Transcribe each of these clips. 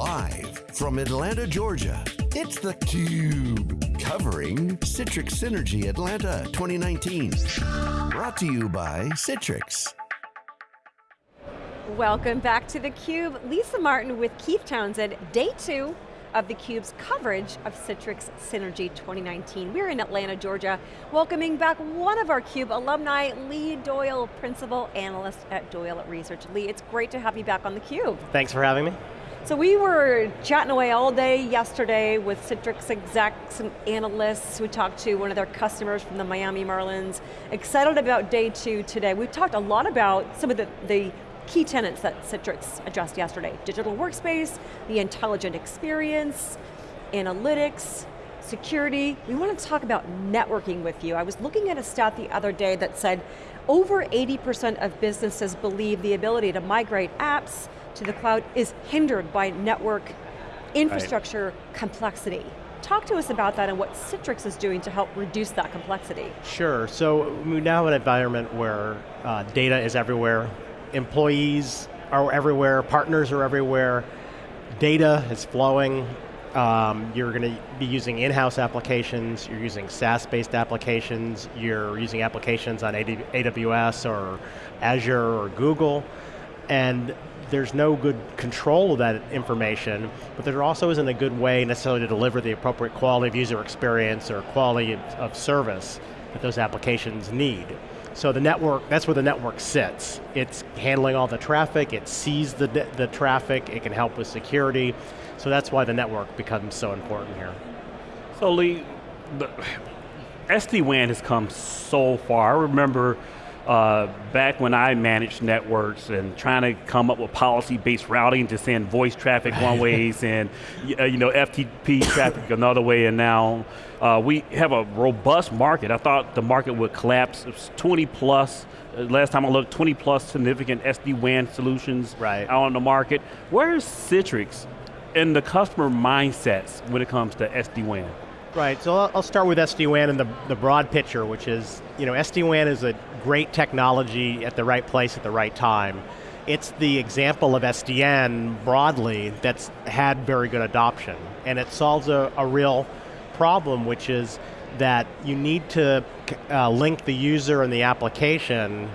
Live from Atlanta, Georgia, it's theCUBE. Covering Citrix Synergy Atlanta 2019. Brought to you by Citrix. Welcome back to theCUBE. Lisa Martin with Keith Townsend, day two of theCUBE's coverage of Citrix Synergy 2019. We're in Atlanta, Georgia, welcoming back one of our CUBE alumni, Lee Doyle, Principal Analyst at Doyle Research. Lee, it's great to have you back on theCUBE. Thanks for having me. So we were chatting away all day yesterday with Citrix execs and analysts. We talked to one of their customers from the Miami Marlins. Excited about day two today. We've talked a lot about some of the, the key tenants that Citrix addressed yesterday. Digital workspace, the intelligent experience, analytics, security. We want to talk about networking with you. I was looking at a stat the other day that said over 80% of businesses believe the ability to migrate apps to the cloud is hindered by network infrastructure right. complexity. Talk to us about that and what Citrix is doing to help reduce that complexity. Sure, so we now have an environment where uh, data is everywhere, employees are everywhere, partners are everywhere, data is flowing, um, you're going to be using in-house applications, you're using SaaS-based applications, you're using applications on AWS or Azure or Google, and there's no good control of that information, but there also isn't a good way necessarily to deliver the appropriate quality of user experience or quality of, service that those applications need. So the network, that's where the network sits. It's handling all the traffic, it sees the, the traffic, it can help with security, so that's why the network becomes so important here. So Lee, SD-WAN has come so far. I remember uh, back when I managed networks and trying to come up with policy-based routing to send voice traffic one ways and uh, you know FTP traffic another way, and now uh, we have a robust market. I thought the market would collapse. It was 20 plus. Uh, last time I looked, 20 plus significant SD-WAN solutions right. out on the market. Where is Citrix in the customer mindsets when it comes to SD-WAN? Right, so I'll start with SD-WAN and the, the broad picture, which is, you know, SD-WAN is a great technology at the right place at the right time. It's the example of SDN broadly that's had very good adoption, and it solves a, a real problem, which is that you need to uh, link the user and the application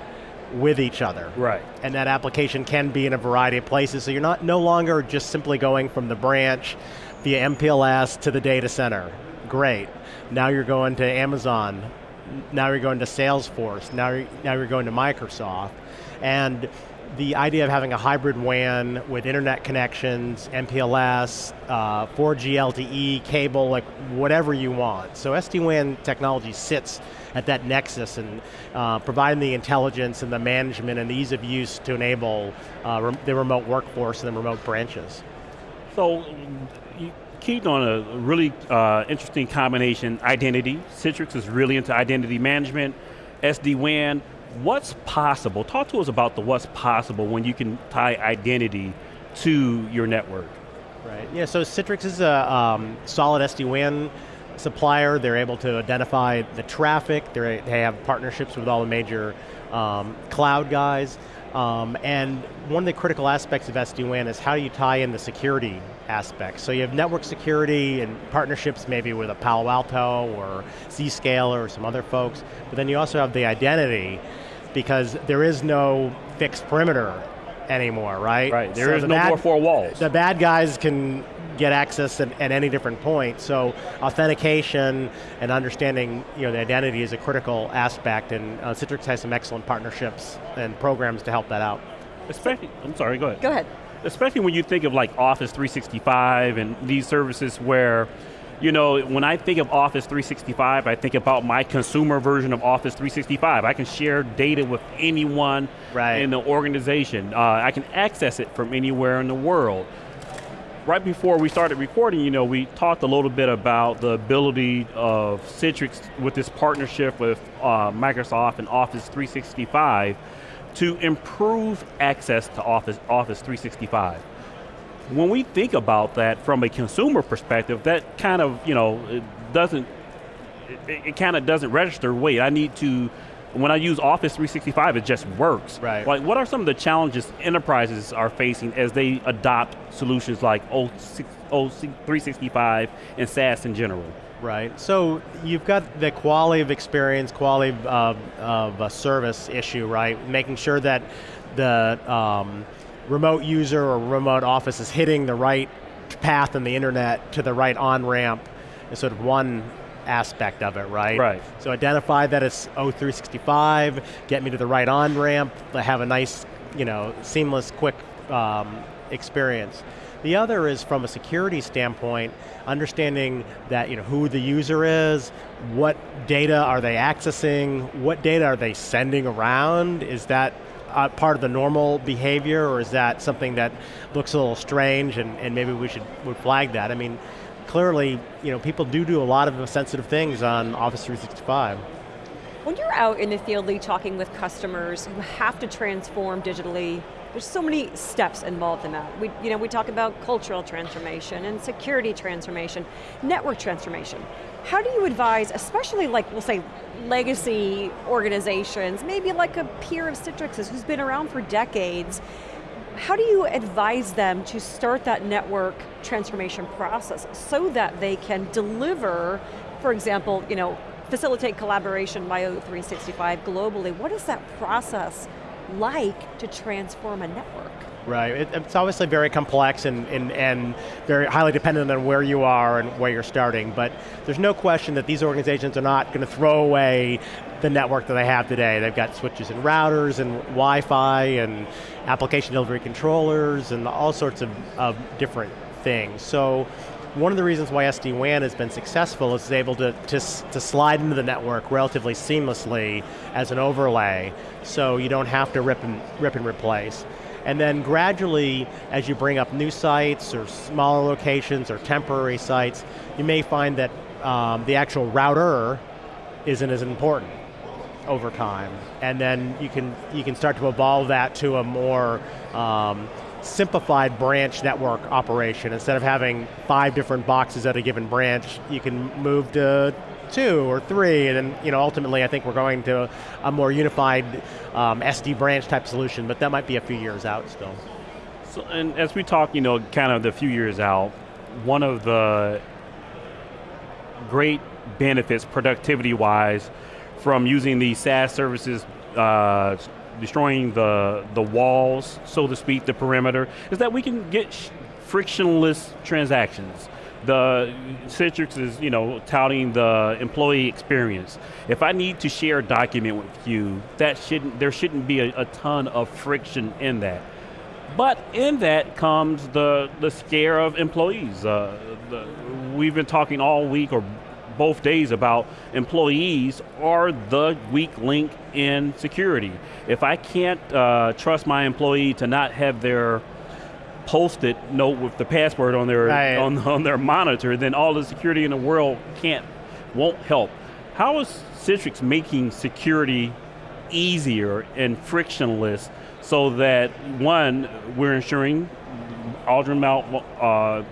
with each other. Right. And that application can be in a variety of places, so you're not no longer just simply going from the branch via MPLS to the data center great. Now you're going to Amazon, now you're going to Salesforce, now you're, now you're going to Microsoft. And the idea of having a hybrid WAN with internet connections, MPLS, uh, 4G LTE, cable, like whatever you want. So SD-WAN technology sits at that nexus and uh, providing the intelligence and the management and the ease of use to enable uh, the remote workforce and the remote branches. So, keyed on a really uh, interesting combination, identity. Citrix is really into identity management, SD-WAN. What's possible? Talk to us about the what's possible when you can tie identity to your network. Right, yeah, so Citrix is a um, solid SD-WAN supplier. They're able to identify the traffic. They're, they have partnerships with all the major um, cloud guys. Um, and one of the critical aspects of SD-WAN is how do you tie in the security aspects. So you have network security and partnerships maybe with a Palo Alto or Zscaler or some other folks, but then you also have the identity because there is no fixed perimeter anymore, right? Right, There so is the no bad, more four walls. The bad guys can get access at, at, any different point. So authentication and understanding you know, the identity is a critical aspect and uh, Citrix has some excellent partnerships and programs to help that out. Especially, I'm sorry, go ahead. Go ahead. Especially when you think of like Office 365 and these services where you know, when I think of Office 365, I think about my consumer version of Office 365. I can share data with anyone right. in the organization. Uh, I can access it from anywhere in the world right before we started recording, you know, we talked a little bit about the ability of Citrix with this partnership with uh, Microsoft and Office 365 to improve access to Office, Office 365. When we think about that from a consumer perspective, that kind of, you know, it doesn't, it, it kind of doesn't register, wait, I need to when I use Office 365, it just works. Right. Like, what are some of the challenges enterprises are facing as they adopt solutions like O 365 and SaaS in general? Right, so you've got the quality of experience, quality of, of a service issue, right? Making sure that the um, remote user or remote office is hitting the right path in the internet to the right on-ramp is sort of one aspect of it, right? Right. So identify that it's O365, get me to the right on-ramp, have a nice, you know, seamless, quick um, experience. The other is from a security standpoint, understanding that you know who the user is, what data are they accessing, what data are they sending around, is that uh, part of the normal behavior or is that something that looks a little strange and, and maybe we should would flag that? I mean, clearly, you know, people do do a lot of sensitive things on Office 365. When you're out in the field Lee, talking with customers who have to transform digitally, there's so many steps involved in that. We, you know, we talk about cultural transformation and security transformation, network transformation. How do you advise, especially like, we'll say, legacy organizations, maybe like a peer of Citrix's who's been around for decades, how do you advise them to start that network transformation process so that they can deliver, for example, you know, facilitate collaboration by O365 globally? What is that process like to transform a network? Right, it, it's obviously very complex and, and, and very highly dependent on where you are and where you're starting, but there's no question that these organizations are not going to throw away the network that they have today. They've got switches and routers and Wi-Fi and application delivery controllers and all sorts of, of different things. So one of the reasons why SD-WAN has been successful is it's able to, to, to slide into the network relatively seamlessly as an overlay, so you don't have to rip and, rip and replace. And then gradually, as you bring up new sites or smaller locations or temporary sites, you may find that um, the actual router isn't as important over time. And then you can, you can start to evolve that to a more um, simplified branch network operation. Instead of having five different boxes at a given branch, you can move to two or three, and then you know, ultimately I think we're going to a more unified um, SD branch type solution, but that might be a few years out still. So, and as we talk, you know, kind of the few years out, one of the great benefits productivity-wise from using the SaaS services uh, destroying the, the walls, so to speak, the perimeter, is that we can get frictionless transactions the Citrix is, you know, touting the employee experience. If I need to share a document with you, that shouldn't, there shouldn't be a, a ton of friction in that. But in that comes the, the scare of employees. Uh, the, we've been talking all week or both days about employees are the weak link in security. If I can't uh, trust my employee to not have their post-it note with the password on their right. on, on their monitor, then all the security in the world can't, won't help. How is Citrix making security easier and frictionless so that one, we're ensuring Aldrin Mount uh,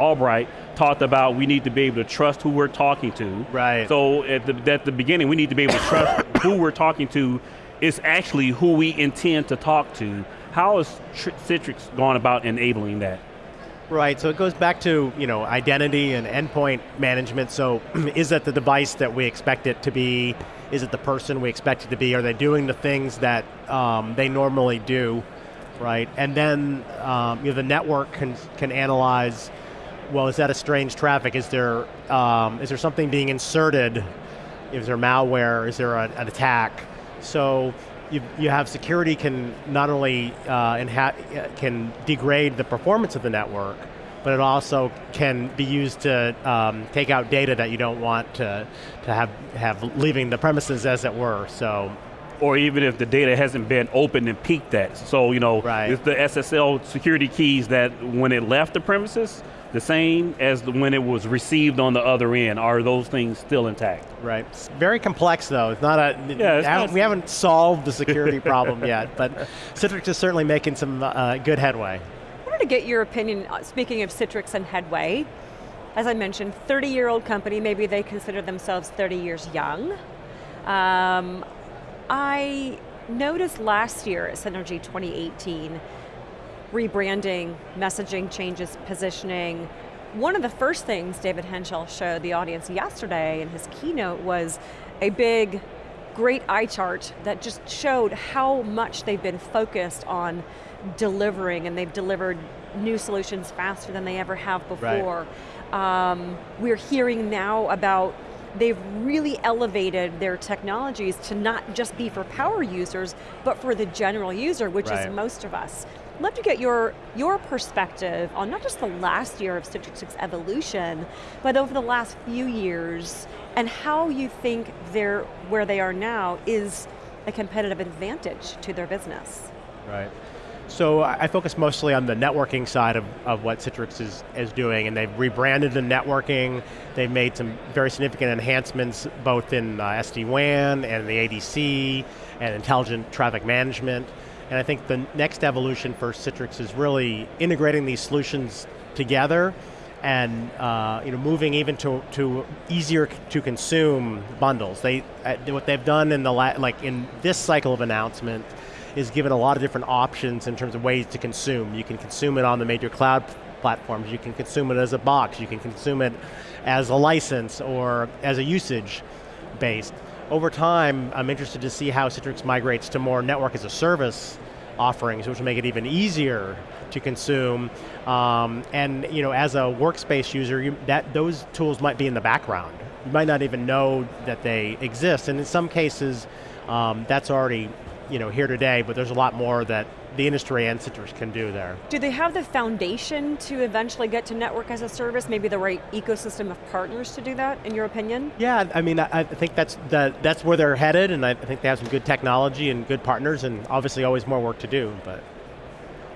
Albright talked about we need to be able to trust who we're talking to. Right. So at the, at the beginning, we need to be able to trust who we're talking to is actually who we intend to talk to how has Citrix gone about enabling that? Right, so it goes back to you know identity and endpoint management. So is it the device that we expect it to be? Is it the person we expect it to be? Are they doing the things that um, they normally do? Right, and then um, you know, the network can, can analyze, well, is that a strange traffic? Is there, um, is there something being inserted? Is there malware? Is there a, an attack? So you, you have security can not only uh, can degrade the performance of the network, but it also can be used to um, take out data that you don't want to, to have, have leaving the premises as it were, so. Or even if the data hasn't been opened and peeked at. So, you know, right. it's the SSL security keys that when it left the premises, the same as the, when it was received on the other end? Are those things still intact? Right. It's very complex though. It's not a. Yeah, it's not we haven't solved the security problem yet, but Citrix is certainly making some uh, good headway. I wanted to get your opinion. Uh, speaking of Citrix and headway, as I mentioned, 30-year-old company. Maybe they consider themselves 30 years young. Um, I noticed last year at Synergy 2018, rebranding, messaging changes, positioning. One of the first things David Henshall showed the audience yesterday in his keynote was a big, great eye chart that just showed how much they've been focused on delivering and they've delivered new solutions faster than they ever have before. Right. Um, we're hearing now about they've really elevated their technologies to not just be for power users, but for the general user, which right. is most of us. Love to get your, your perspective on not just the last year of Citrix's evolution, but over the last few years, and how you think they're, where they are now is a competitive advantage to their business. Right. So I focus mostly on the networking side of, of what Citrix is, is doing, and they've rebranded the networking, they've made some very significant enhancements both in uh, SD-WAN and the ADC, and intelligent traffic management. And I think the next evolution for Citrix is really integrating these solutions together and uh, you know, moving even to, to easier to consume bundles. They, uh, what they've done in the, like in this cycle of announcement is given a lot of different options in terms of ways to consume. You can consume it on the major cloud platforms, you can consume it as a box, you can consume it as a license or as a usage based. Over time, I'm interested to see how Citrix migrates to more network as a service offerings, which will make it even easier to consume. Um, and you know, as a workspace user, you, that those tools might be in the background. You might not even know that they exist, and in some cases, um, that's already you know, here today, but there's a lot more that the industry and Citrix can do there. Do they have the foundation to eventually get to network as a service, maybe the right ecosystem of partners to do that, in your opinion? Yeah, I mean, I, think that's, the, that's where they're headed, and I think they have some good technology and good partners, and obviously always more work to do, but.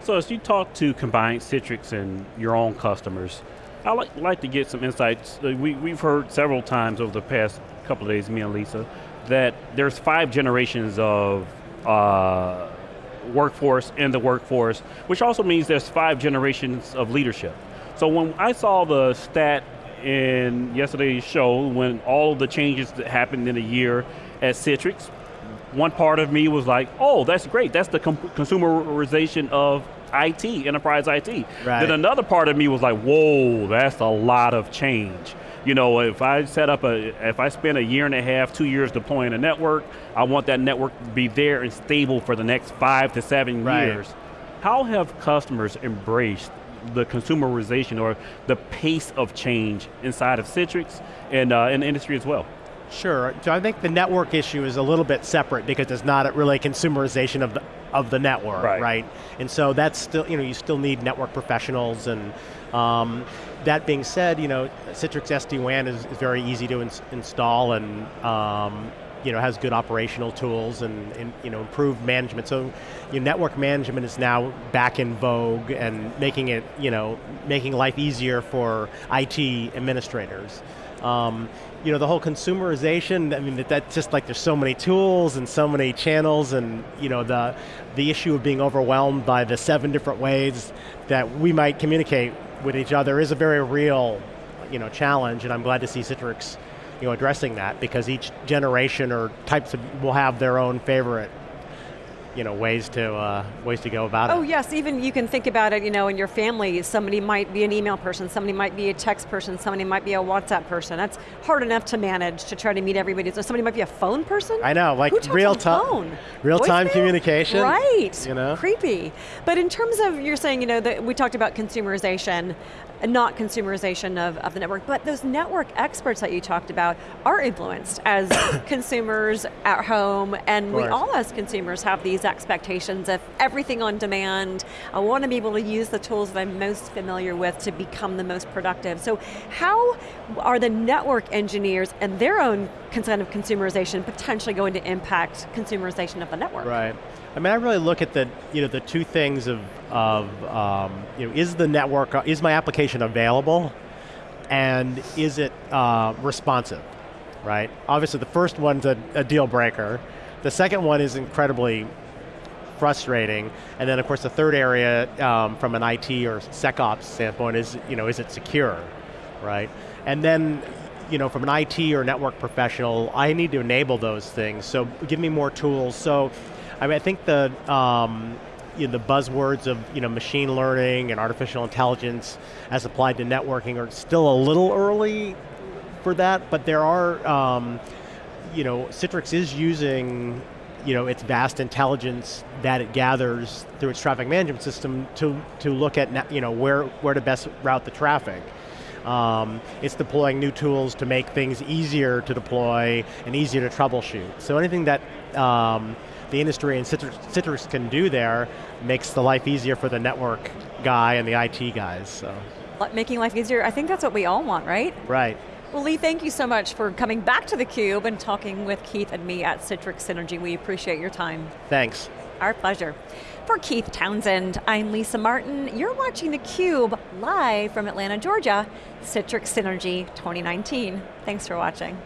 So as you talk to combined Citrix and your own customers, I'd like, like to get some insights. Uh, we, we've heard several times over the past couple of days, me and Lisa, that there's five generations of uh, workforce in the workforce, which also means there's five generations of leadership. So when I saw the stat in yesterday's show, when all the changes that happened in a year at Citrix, one part of me was like, oh, that's great. That's the consumerization of IT, enterprise IT. Right. Then another part of me was like, whoa, that's a lot of change. You know, if I set up a, if I spend a year and a half, two years deploying a network, I want that network to be there and stable for the next five to seven right. years. How have customers embraced the consumerization or the pace of change inside of Citrix and uh, in the industry as well? Sure, so I think the network issue is a little bit separate because it's not really a consumerization of the, of the network, right. right? And so that's still, you know, you still need network professionals and um, that being said, you know, Citrix SD-WAN is, is, very easy to ins install and um, you know, has good operational tools and, and, you know, improved management. So you know, network management is now back in vogue and making it, you know, making life easier for IT administrators. Um, you know, the whole consumerization, I mean, that, that's just like there's so many tools and so many channels and, you know, the, the issue of being overwhelmed by the seven different ways that we might communicate with each other is a very real, you know, challenge and I'm glad to see Citrix, you know, addressing that because each generation or types of, will have their own favorite you know, ways to, uh, ways to go about oh, it. Oh yes, even you can think about it, you know, in your family, somebody might be an email person, somebody might be a text person, somebody might be a WhatsApp person. That's hard enough to manage to try to meet everybody. So somebody might be a phone person? I know, like real time, real time communication. Right, you know? creepy. But in terms of, you're saying, you know, that we talked about consumerization, not consumerization of, of the network, but those network experts that you talked about are influenced as consumers at home, and we all as consumers have these expectations of everything on demand. I want to be able to use the tools that I'm most familiar with to become the most productive. So how are the network engineers and their own kind of consumerization potentially going to impact consumerization of the network? Right. I mean, I really look at the, you know, the two things of, of um, you know, is the network, is my application available? And is it uh, responsive, right? Obviously the first one's a, a deal breaker. The second one is incredibly frustrating. And then of course the third area um, from an IT or SecOps standpoint is, you know, is it secure, right? And then you know, from an IT or network professional, I need to enable those things. So give me more tools. So, I mean, I think the um, you know, the buzzwords of you know machine learning and artificial intelligence as applied to networking are still a little early for that, but there are. Um, you know, Citrix is using you know, its vast intelligence that it gathers through its traffic management system to, to look at you know, where, where to best route the traffic. Um, it's deploying new tools to make things easier to deploy and easier to troubleshoot. So anything that um, the industry and Citrix, Citrix, can do there makes the life easier for the network guy and the IT guys. So. Making life easier, I think that's what we all want, right? Right. Well, Lee, thank you so much for coming back to theCUBE and talking with Keith and me at Citrix Synergy. We appreciate your time. Thanks. Our pleasure. For Keith Townsend, I'm Lisa Martin. You're watching theCUBE live from Atlanta, Georgia, Citrix Synergy 2019. Thanks for watching.